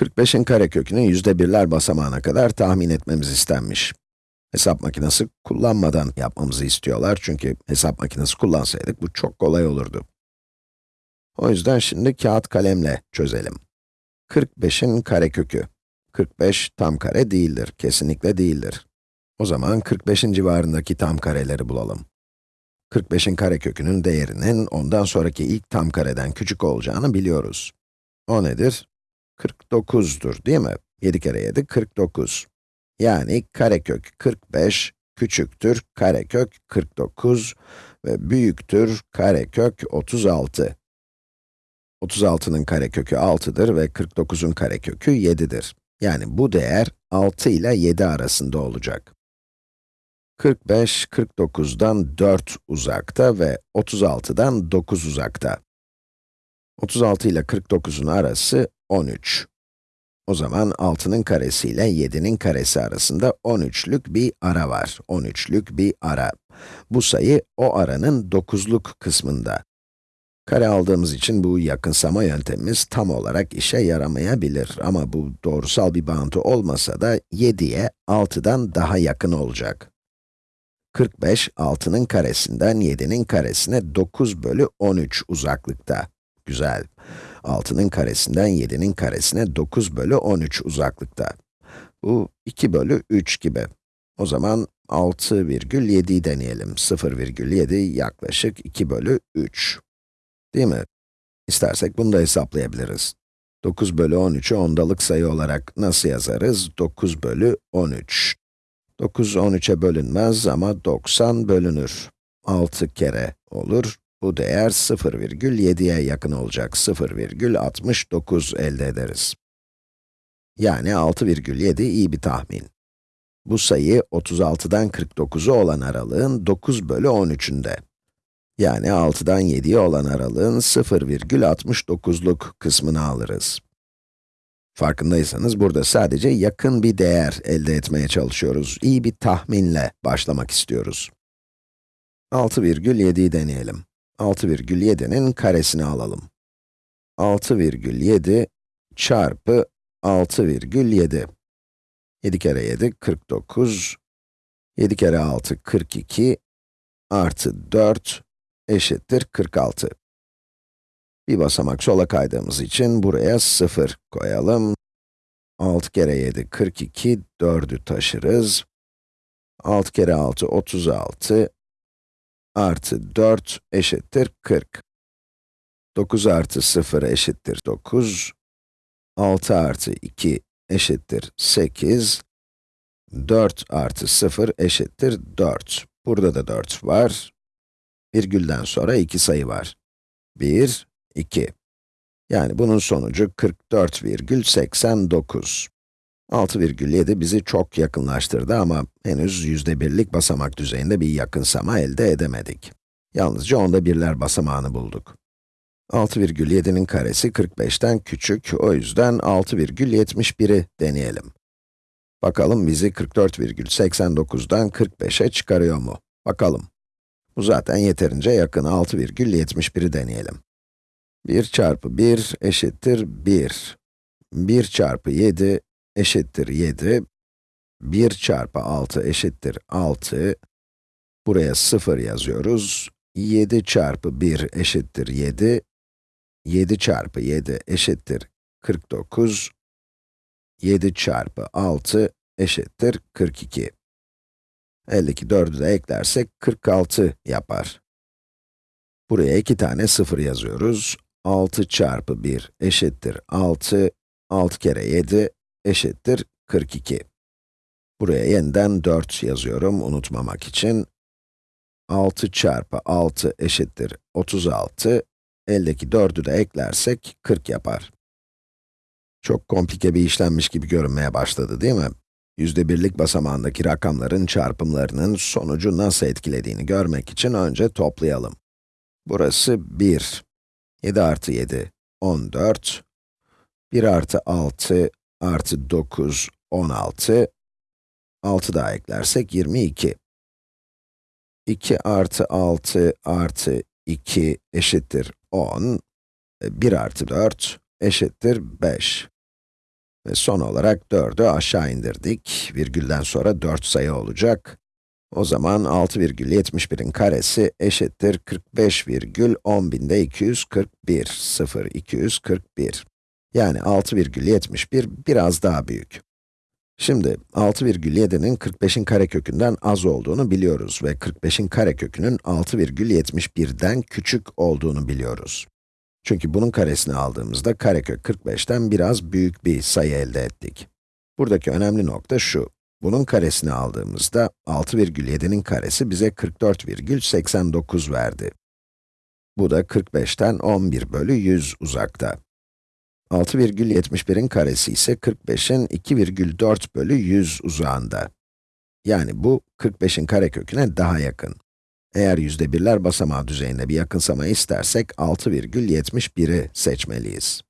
45'in karekökünü yüzde birler basamağına kadar tahmin etmemiz istenmiş. Hesap makinesi kullanmadan yapmamızı istiyorlar çünkü hesap makinesi kullansaydık bu çok kolay olurdu. O yüzden şimdi kağıt kalemle çözelim. 45'in karekökü. 45 tam kare değildir, kesinlikle değildir. O zaman 45'in civarındaki tam kareleri bulalım. 45'in karekökünün değerinin ondan sonraki ilk tam kareden küçük olacağını biliyoruz. O nedir? 49'dur değil mi? 7 kere 7, 49. Yani karekök 45 küçüktür karekök 49 ve büyüktür karekök 36. 36'nın karekökü 6'dır ve 49'un karekökü 7'dir. Yani bu değer 6 ile 7 arasında olacak. 45, 49'dan 4 uzakta ve 36'dan 9 uzakta. 36 ile 49'un arası 13. O zaman 6'nın karesi ile 7'nin karesi arasında 13'lük bir ara var. 13'lük bir ara. Bu sayı o aranın 9'luk kısmında. Kare aldığımız için bu yakınsama yöntemimiz tam olarak işe yaramayabilir. Ama bu doğrusal bir bağıntı olmasa da 7'ye 6'dan daha yakın olacak. 45, 6'nın karesinden 7'nin karesine 9 bölü 13 uzaklıkta. Güzel. 6'nın karesinden 7'nin karesine 9 bölü 13 uzaklıkta. Bu 2 bölü 3 gibi. O zaman 6,7'yi deneyelim. 0,7 yaklaşık 2 bölü 3. Değil mi? İstersek bunu da hesaplayabiliriz. 9 bölü 13'ü ondalık sayı olarak nasıl yazarız? 9 bölü 13. 9, 13'e bölünmez ama 90 bölünür. 6 kere olur. Bu değer 0,7'ye yakın olacak. 0,69 elde ederiz. Yani 6,7 iyi bir tahmin. Bu sayı 36'dan 49'u olan aralığın 9 bölü 13'ünde. Yani 6'dan 7'ye olan aralığın 0,69'luk kısmını alırız. Farkındaysanız burada sadece yakın bir değer elde etmeye çalışıyoruz. İyi bir tahminle başlamak istiyoruz. 6,7'yi deneyelim. 6,7'nin karesini alalım. 6,7 çarpı 6,7. 7 kere 7, 49. 7 kere 6, 42. Artı 4 eşittir 46. Bir basamak sola kaydığımız için buraya 0 koyalım. 6 kere 7, 42, 4'ü taşırız. 6 kere 6, 36 artı 4 eşittir 40. 9 artı 0 eşittir 9. 6 artı 2 eşittir 8. 4 artı 0 eşittir 4. Burada da 4 var. Virgülden sonra iki sayı var. 1, 2. Yani bunun sonucu 44,89. 6,7 bizi çok yakınlaştırdı ama henüz yüzde birlik basamak düzeyinde bir yakınsama elde edemedik. Yalnızca onda birler basamağını bulduk. 6,7'nin karesi 45'ten küçük, o yüzden 6,71'i deneyelim. Bakalım bizi 44,89'dan 45'e çıkarıyor mu? Bakalım. Bu zaten yeterince yakın, 6,71'i deneyelim. 1 çarpı 1 eşittir 1. 1 çarpı 7 eşittir 7. 1 çarpı 6 eşittir 6. Buraya 0 yazıyoruz. 7 çarpı 1 eşittir 7. 7 çarpı 7 eşittir 49. 7 çarpı 6 eşittir 42. Eldeki 4'ü de eklersek 46 yapar. Buraya iki tane 0 yazıyoruz. 6 çarpı 1 eşittir 6. 6 kere 7 eşittir 42. Buraya yeniden 4 yazıyorum unutmamak için. 6 çarpı 6 eşittir 36. Eldeki 4'ü de eklersek 40 yapar. Çok komplike bir işlenmiş gibi görünmeye başladı değil mi? Yüzde birlik basamağındaki rakamların çarpımlarının sonucu nasıl etkilediğini görmek için önce toplayalım. Burası 1. 7 artı 7, 14. 1 artı 6, artı 9, 16. 6 daha eklersek 22. 2 artı 6 artı 2 eşittir 10. 1 artı 4 eşittir 5. Ve son olarak 4'ü aşağı indirdik. Virgülden sonra 4 sayı olacak. O zaman 6,71'in karesi eşittir 45,10.241, 0, 241. Yani 6,71 biraz daha büyük. Şimdi 6,7'nin 45'in karekökünden az olduğunu biliyoruz ve 45'in karekökünün 6,71'den küçük olduğunu biliyoruz. Çünkü bunun karesini aldığımızda karekök 45'ten biraz büyük bir sayı elde ettik. Buradaki önemli nokta şu, bunun karesini aldığımızda 6,7'nin karesi bize 44,89 verdi. Bu da 45'ten 11 bölü 100 uzakta. 6,71'in karesi ise 45'in 2,4 bölü 100 uzağında. Yani bu 45'in kareköküne daha yakın. Eğer yüzde birler basamağı düzeyinde bir yakınsama istersek 6,71'i seçmeliyiz.